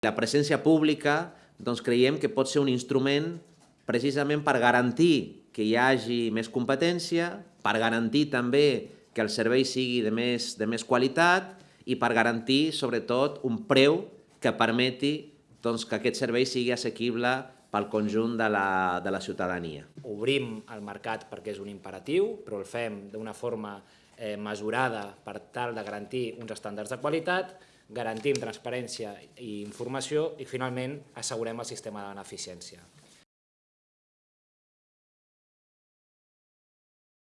La presència pública doncs, creiem que pot ser un instrument precisament per garantir que hi hagi més competència, per garantir també que el servei sigui de més, de més qualitat i per garantir, sobretot, un preu que permeti doncs, que aquest servei sigui assequible pel conjunt de la, de la ciutadania. Obrim el mercat perquè és un imperatiu, però el fem d'una forma eh, mesurada per tal de garantir uns estàndards de qualitat, garantim transparència i informació i finalment assegurem el sistema de beneficència.